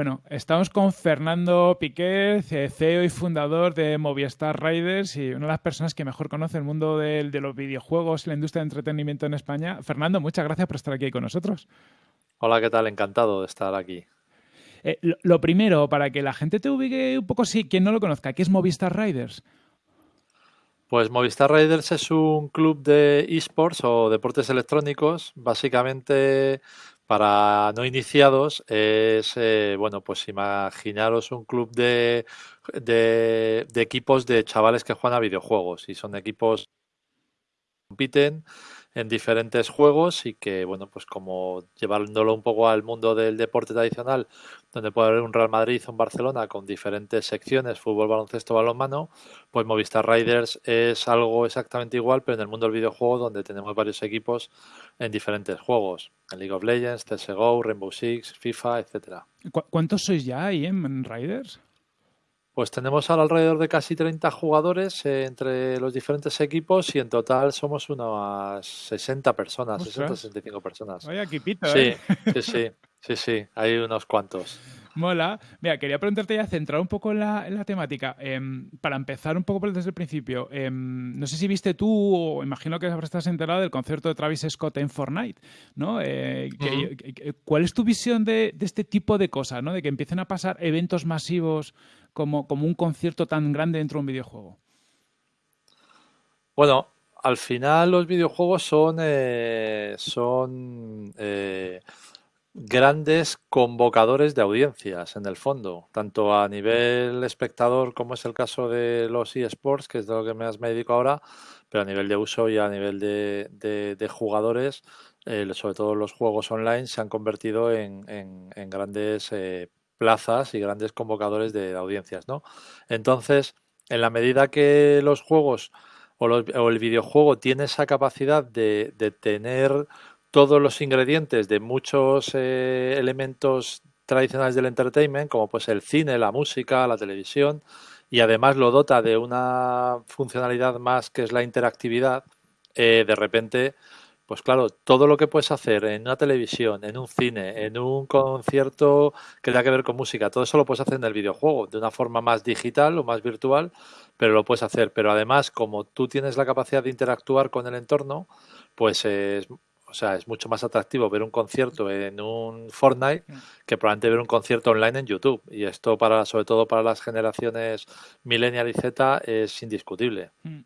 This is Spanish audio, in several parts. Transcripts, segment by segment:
Bueno, estamos con Fernando Piqué, CEO y fundador de Movistar Riders y una de las personas que mejor conoce el mundo de, los videojuegos y la industria de entretenimiento en España. Fernando, muchas gracias por estar aquí con nosotros. Hola, ¿qué tal? Encantado de estar aquí. Eh, lo, primero, para que la gente te ubique un poco, sí, quien no lo conozca, ¿qué es Movistar Riders? Pues Movistar Riders es un club de esports o deportes electrónicos, básicamente para no iniciados es, eh, bueno, pues imaginaros un club de, de, equipos de chavales que juegan a videojuegos y son equipos que compiten en diferentes juegos y que, bueno, pues como llevándolo un poco al mundo del deporte tradicional, donde puede haber un Real Madrid o un Barcelona con diferentes secciones, fútbol, baloncesto, balonmano, pues Movistar Riders es algo exactamente igual, pero en el mundo del videojuego donde tenemos varios equipos en diferentes juegos, en League of Legends, CSGO, Rainbow Six, FIFA, etcétera. ¿Cuántos sois ya ahí en Riders? Pues tenemos alrededor de casi 30 jugadores eh, entre los diferentes equipos y en total somos unas 60 personas, 60, 65 personas. Vaya equipito, ¿eh? sí, sí, sí, sí, hay unos cuantos. Mola. Mira, quería preguntarte ya, centrar un poco en la, temática. Em, para empezar un poco desde el principio, em, no sé si viste tú, o imagino que estás enterado del concierto de Travis Scott en Fortnite, ¿no? Eh, ¿Cuál es tu visión de, de, este tipo de cosas, ¿no? De que empiecen a pasar eventos masivos como, un concierto tan grande dentro de un videojuego? Bueno, al final los videojuegos son, eh, son eh, grandes convocadores de audiencias, en el fondo, tanto a nivel espectador, como es el caso de los eSports, que es de lo que más me dedico ahora, pero a nivel de uso y a nivel de, jugadores, eh, sobre todo los juegos online, se han convertido en, en grandes plazas y grandes convocadores de audiencias, ¿no? Entonces, en la medida que los juegos o, el videojuego tiene esa capacidad de, tener todos los ingredientes de muchos eh, elementos tradicionales del entertainment, como pues el cine, la música, la televisión, y además lo dota de una funcionalidad más que es la interactividad, eh, de repente pues claro, todo lo que puedes hacer en una televisión, en un cine, en un concierto que tenga que ver con música, todo eso lo puedes hacer en el videojuego, de una forma más digital o más virtual, pero lo puedes hacer. Pero además, como tú tienes la capacidad de interactuar con el entorno, pues es, o sea, es mucho más atractivo ver un concierto en un Fortnite mm. que probablemente ver un concierto online en YouTube. Y esto para, sobre todo para las generaciones millennial y Z, es indiscutible. Mm.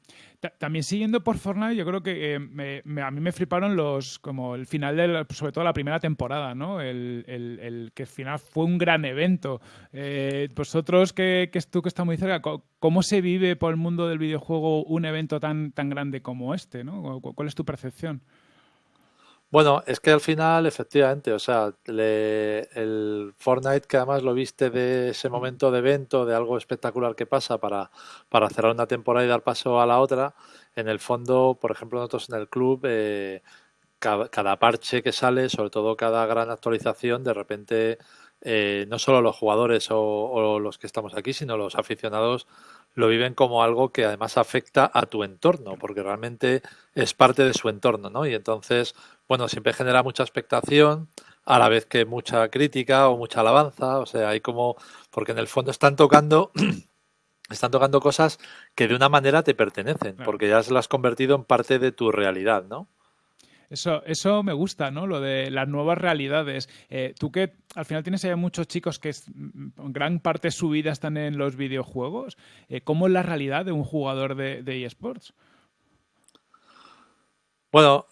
También siguiendo por Fortnite, yo creo que eh, a mí me fliparon los, como el final de, sobre todo la primera temporada, ¿no? El, el, que al final fue un gran evento. Eh, vosotros, que, que tú que estás muy cerca, ¿cómo se vive por el mundo del videojuego un evento tan, tan grande como este, ¿no? ¿Cuál es tu percepción? Bueno, es que al final, efectivamente, o sea, el Fortnite, que además lo viste de ese momento de evento, de algo espectacular que pasa para, para cerrar una temporada y dar paso a la otra, en el fondo, por ejemplo, nosotros en el club, eh, cada, parche que sale, sobre todo cada gran actualización, de repente, eh, no solo los jugadores o los que estamos aquí, sino los aficionados lo viven como algo que además afecta a tu entorno, porque realmente es parte de su entorno, ¿no? Y entonces, bueno, siempre genera mucha expectación, a la vez que mucha crítica o mucha alabanza, o sea, hay como, porque en el fondo están tocando, están tocando cosas que de una manera te pertenecen, porque ya se las has convertido en parte de tu realidad, ¿no? Eso, eso me gusta, ¿no? Lo de las nuevas realidades. Eh, tú que al final tienes ahí muchos chicos que es, mm, gran parte de su vida están en los videojuegos, eh, ¿cómo es la realidad de un jugador de, eSports? Bueno,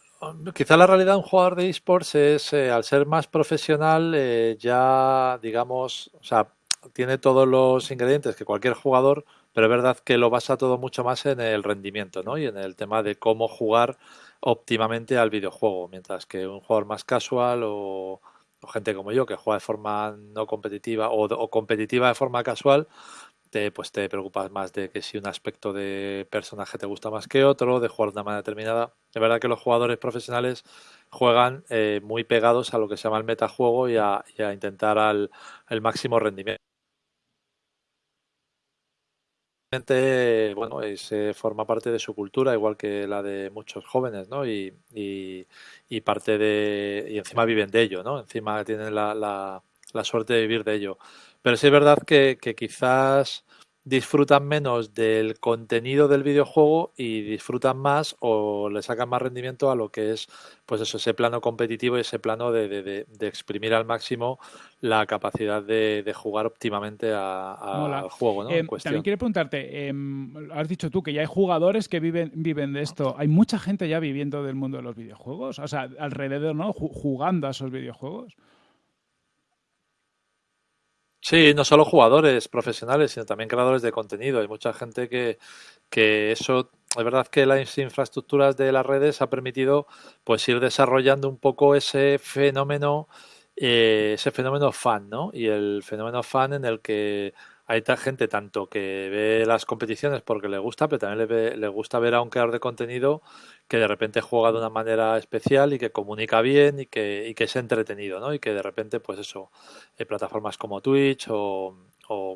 quizá la realidad de un jugador de eSports es, eh, al ser más profesional, ya, digamos, o sea, tiene todos los ingredientes que cualquier jugador, pero es verdad que lo basa todo mucho más en el rendimiento, ¿no? Y en el tema de cómo jugar óptimamente al videojuego, mientras que un jugador más casual o, gente como yo que juega de forma no competitiva o, competitiva de forma casual, te, pues te preocupas más de que si un aspecto de personaje te gusta más que otro, de jugar de una manera determinada. Es verdad que los jugadores profesionales juegan eh, muy pegados a lo que se llama el metajuego y a, y a intentar al el máximo rendimiento bueno, se forma parte de su cultura, igual que la de muchos jóvenes, ¿no? Y, y, parte de. Y encima viven de ello, ¿no? Encima tienen la, la, la suerte de vivir de ello. Pero sí es verdad que, que quizás disfrutan menos del contenido del videojuego y disfrutan más o le sacan más rendimiento a lo que es pues eso, ese plano competitivo y ese plano de, de, exprimir al máximo la capacidad de, jugar óptimamente al juego. ¿no? Em, también quiero preguntarte, em, has dicho tú que ya hay jugadores que viven, viven de esto. ¿Hay mucha gente ya viviendo del mundo de los videojuegos? O sea, alrededor, ¿no? Jugando a esos videojuegos. Sí, no solo jugadores profesionales, sino también creadores de contenido. Hay mucha gente que, que eso, es verdad que las infraestructuras de las redes ha permitido pues ir desarrollando un poco ese fenómeno, eh, ese fenómeno fan, ¿no? Y el fenómeno fan en el que hay gente tanto que ve las competiciones porque le gusta, pero también le, le gusta ver a un creador de contenido que de repente juega de una manera especial y que comunica bien y que, y que es entretenido, ¿no? Y que de repente, pues eso, eh, plataformas como Twitch o,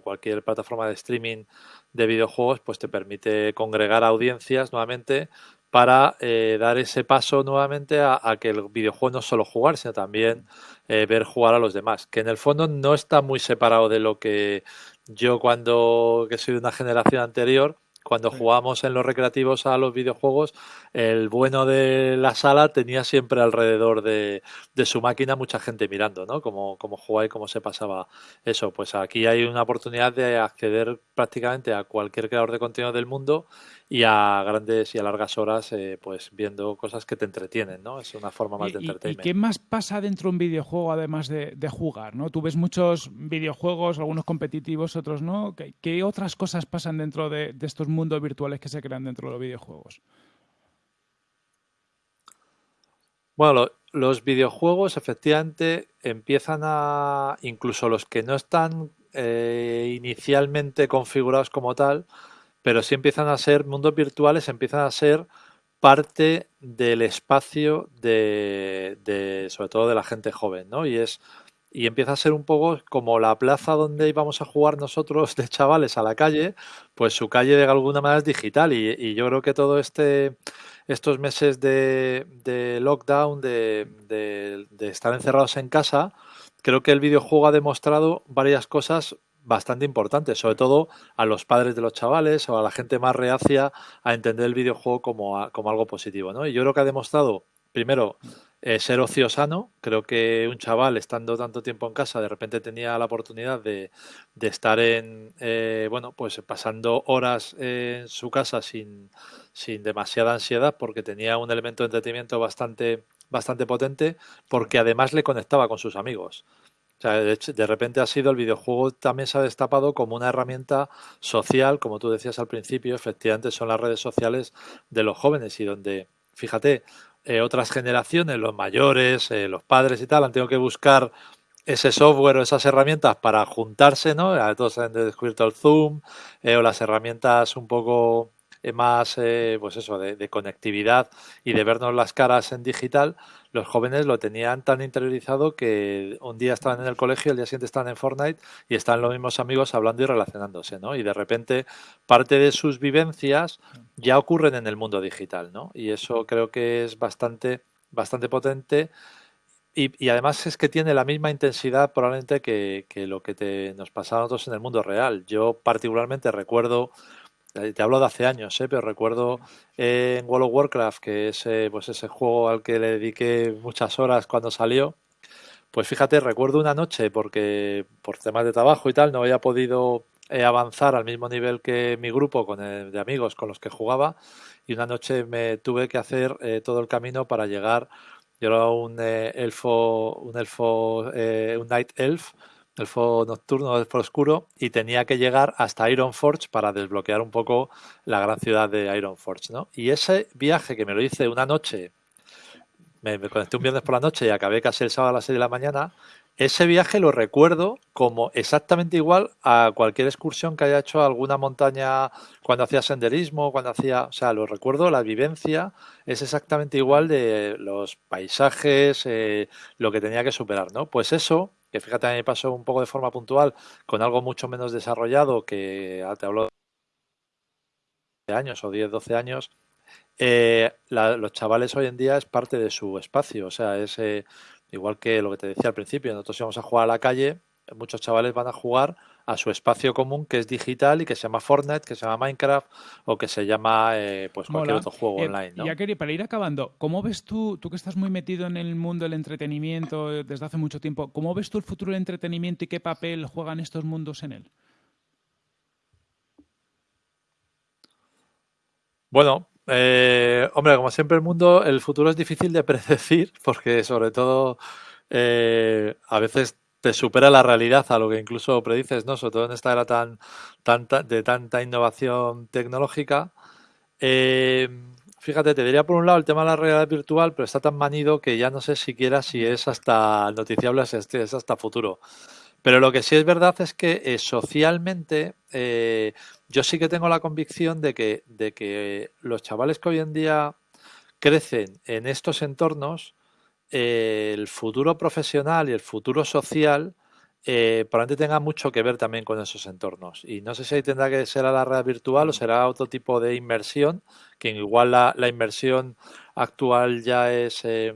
cualquier plataforma de streaming de videojuegos, pues te permite congregar audiencias nuevamente para eh, dar ese paso nuevamente a, que el videojuego no solo jugar, sino también eh, ver jugar a los demás, que en el fondo no está muy separado de lo que yo cuando que soy de una generación anterior, cuando jugábamos en los recreativos a los videojuegos, el bueno de la sala tenía siempre alrededor de, su máquina mucha gente mirando, ¿no? Cómo, cómo jugaba y cómo se pasaba eso. Pues aquí hay una oportunidad de acceder prácticamente a cualquier creador de contenido del mundo y a grandes y a largas horas eh, pues viendo cosas que te entretienen, ¿no? Es una forma más de entretenimiento. ¿Y qué más pasa dentro de un videojuego además de, jugar, no? Tú ves muchos videojuegos, algunos competitivos, otros no. ¿Qué, otras cosas pasan dentro de, estos mundos virtuales que se crean dentro de los videojuegos? Bueno, los videojuegos efectivamente empiezan a, incluso los que no están eh, inicialmente configurados como tal, pero sí empiezan a ser, mundos virtuales empiezan a ser parte del espacio de, sobre todo de la gente joven, ¿no? Y es y empieza a ser un poco como la plaza donde íbamos a jugar nosotros de chavales a la calle, pues su calle de alguna manera es digital y, yo creo que todo este estos meses de, lockdown, de, de, estar encerrados en casa, creo que el videojuego ha demostrado varias cosas bastante importante, sobre todo a los padres de los chavales o a la gente más reacia a entender el videojuego como, como algo positivo. ¿no? Y yo creo que ha demostrado, primero, eh, ser ociosano. Creo que un chaval, estando tanto tiempo en casa, de repente tenía la oportunidad de, de estar en, eh, bueno, pues pasando horas en su casa sin, sin demasiada ansiedad porque tenía un elemento de entretenimiento bastante, bastante potente porque además le conectaba con sus amigos. O sea, de, repente ha sido el videojuego también se ha destapado como una herramienta social, como tú decías al principio, efectivamente son las redes sociales de los jóvenes y donde, fíjate, eh, otras generaciones, los mayores, eh, los padres y tal, han tenido que buscar ese software o esas herramientas para juntarse, ¿no? Todos han descubierto el Zoom eh, o las herramientas un poco más, pues eso, de, conectividad y de vernos las caras en digital, los jóvenes lo tenían tan interiorizado que un día estaban en el colegio, el día siguiente estaban en Fortnite y están los mismos amigos hablando y relacionándose, ¿no? Y de repente parte de sus vivencias ya ocurren en el mundo digital, ¿no? Y eso creo que es bastante, bastante potente. Y, además es que tiene la misma intensidad probablemente que, lo que te, nos pasaba a nosotros en el mundo real. Yo particularmente recuerdo te hablo de hace años, ¿eh? pero recuerdo en World of Warcraft, que es eh, pues ese juego al que le dediqué muchas horas cuando salió. Pues fíjate, recuerdo una noche, porque por temas de trabajo y tal no había podido eh, avanzar al mismo nivel que mi grupo de amigos con los que jugaba, y una noche me tuve que hacer todo el camino para llegar. Yo era un elfo, un elfo, un night elf, elfo nocturno, elfo oscuro, y tenía que llegar hasta Ironforge para desbloquear un poco la gran ciudad de Ironforge, ¿no? Y ese viaje que me lo hice una noche, me, conecté un viernes por la noche y acabé casi el sábado a las 6 de la mañana, ese viaje lo recuerdo como exactamente igual a cualquier excursión que haya hecho a alguna montaña cuando hacía senderismo, cuando hacía, o sea, lo recuerdo, la vivencia es exactamente igual de los paisajes, eh, lo que tenía que superar, ¿no? Pues eso que fíjate, a mí me pasó un poco de forma puntual con algo mucho menos desarrollado que ah, te hablo de años o 10, 12 años, eh, los chavales hoy en día es parte de su espacio, o sea, es eh, igual que lo que te decía al principio, nosotros íbamos a jugar a la calle muchos chavales van a jugar a su espacio común que es digital y que se llama Fortnite, que se llama Minecraft o que se llama eh, pues cualquier otro juego eh, online. ¿no? Ya quería, para ir acabando, ¿cómo ves tú, tú que estás muy metido en el mundo del entretenimiento desde hace mucho tiempo, ¿cómo ves tú el futuro del entretenimiento y qué papel juegan estos mundos en él? Bueno, eh, hombre, como siempre el mundo, el futuro es difícil de predecir porque sobre todo a veces te supera la realidad a lo que incluso predices, ¿no? Sobre todo en esta era tan, de tanta innovación tecnológica. Eh, fíjate, te diría por un lado el tema de la realidad virtual, pero está tan manido que ya no sé siquiera si es hasta noticiable, es hasta futuro. Pero lo que sí es verdad es que eh, socialmente eh, yo sí que tengo la convicción de que, de que los chavales que hoy en día crecen en estos entornos el futuro profesional y el futuro social eh, probablemente tenga mucho que ver también con esos entornos. Y no sé si ahí tendrá que ser a la red virtual o será otro tipo de inmersión, que igual la, inmersión actual ya es eh,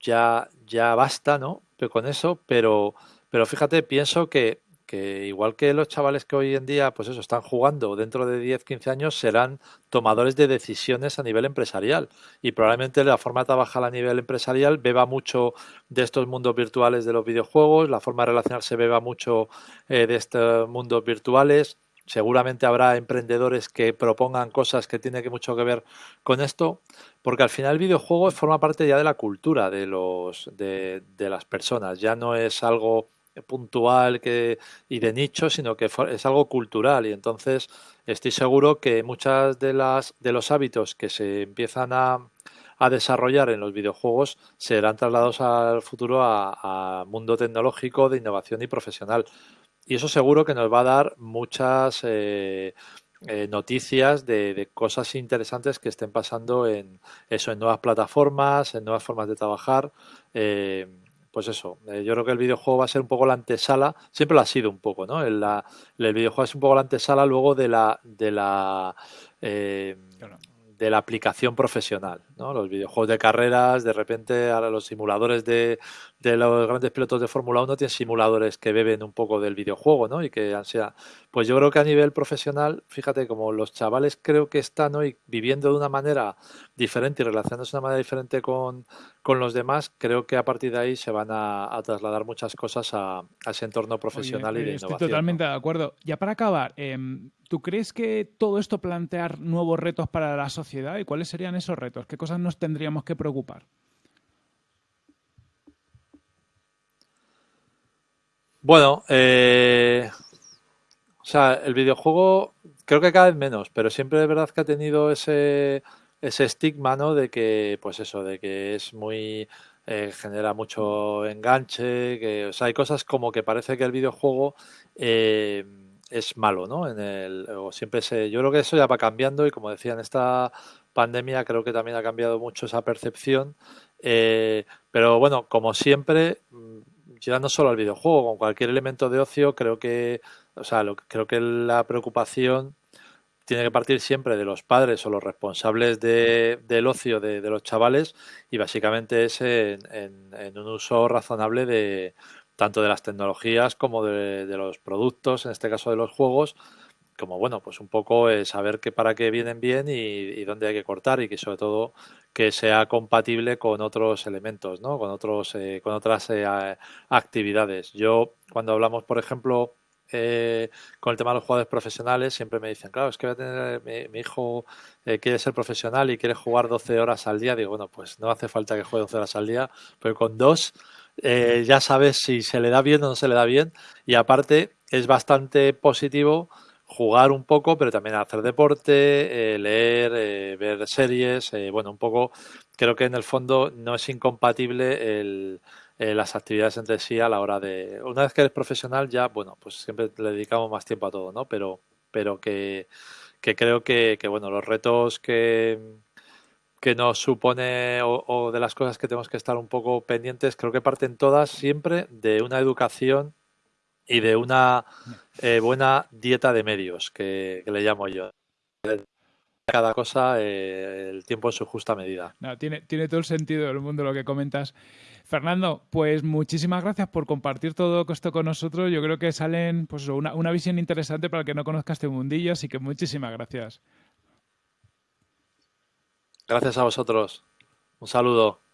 ya, ya basta, ¿no? Pero con eso, pero, pero fíjate, pienso que que igual que los chavales que hoy en día, pues eso, están jugando dentro de 10, 15 años, serán tomadores de decisiones a nivel empresarial. Y probablemente la forma de trabajar a nivel empresarial beba mucho de estos mundos virtuales de los videojuegos, la forma de relacionarse beba mucho eh, de estos mundos virtuales. Seguramente habrá emprendedores que propongan cosas que tienen que mucho que ver con esto, porque al final el videojuego forma parte ya de la cultura de los de, de las personas. Ya no es algo puntual que, y de nicho, sino que es algo cultural. Y entonces estoy seguro que muchas de las de los hábitos que se empiezan a, a desarrollar en los videojuegos serán trasladados al futuro a, mundo tecnológico de innovación y profesional. Y eso seguro que nos va a dar muchas eh, eh, noticias de, de, cosas interesantes que estén pasando en eso en nuevas plataformas en nuevas formas de trabajar eh, pues eso, eh, yo creo que el videojuego va a ser un poco la antesala, siempre lo ha sido un poco, ¿no? El, el videojuego es un poco la antesala luego de la, de la eh, de la aplicación profesional, ¿no? Los videojuegos de carreras, de repente ahora los simuladores de, de los grandes pilotos de Fórmula 1 tienen simuladores que beben un poco del videojuego, ¿no? Y que sea, pues yo creo que a nivel profesional, fíjate, como los chavales creo que están hoy viviendo de una manera diferente y relacionándose de una manera diferente con, los demás, creo que a partir de ahí se van a, trasladar muchas cosas a, ese entorno profesional y de innovación. Estoy totalmente de acuerdo. Ya para acabar, em, ¿tú crees que todo esto plantear nuevos retos para la sociedad y cuáles serían esos retos? ¿Qué cosas nos tendríamos que preocupar? Bueno, eh, o sea, el videojuego creo que cada vez menos, pero siempre es verdad que ha tenido ese, ese estigma, ¿no? De que, pues eso, de que es muy eh, genera mucho enganche, que, o sea, hay cosas como que parece que el videojuego eh, es malo, ¿no? En el, o siempre se, yo creo que eso ya va cambiando y como decía en esta pandemia creo que también ha cambiado mucho esa percepción, pero bueno, como siempre ya no solo al videojuego, con cualquier elemento de ocio, creo que, o sea, lo, creo que la preocupación tiene que partir siempre de los padres o los responsables de, del ocio de, los chavales y básicamente es en, en, un uso razonable de tanto de las tecnologías como de, los productos, en este caso de los juegos, como bueno, pues un poco saber que para qué vienen bien y, y, dónde hay que cortar y que sobre todo que sea compatible con otros elementos, ¿no? con, otros, eh, con otras eh, actividades. Yo, cuando hablamos, por ejemplo, eh, con el tema de los jugadores profesionales, siempre me dicen, claro, es que voy a tener, mi, hijo quiere ser profesional y quiere jugar 12 horas al día. Digo, bueno, pues no hace falta que juegue 12 horas al día, pero con dos ya sabes si se le da bien o no se le da bien. Y aparte, es bastante positivo jugar un poco, pero también hacer deporte, eh, leer, eh, ver series, eh, bueno, un poco, creo que en el fondo no es incompatible el, las actividades entre sí a la hora de, una vez que eres profesional ya, bueno, pues siempre le dedicamos más tiempo a todo, ¿no? Pero, pero que, que creo que, bueno, los retos que, que nos supone o, o de las cosas que tenemos que estar un poco pendientes, creo que parten todas siempre de una educación y de una eh, buena dieta de medios, que, le llamo yo. cada cosa eh, el tiempo en su justa medida. tiene, tiene todo el sentido del mundo lo que comentas. Fernando, pues muchísimas gracias por compartir todo esto con nosotros. Yo creo que salen pues, una, una visión interesante para el que no conozca este mundillo, así que muchísimas gracias. Gracias a vosotros. Un saludo.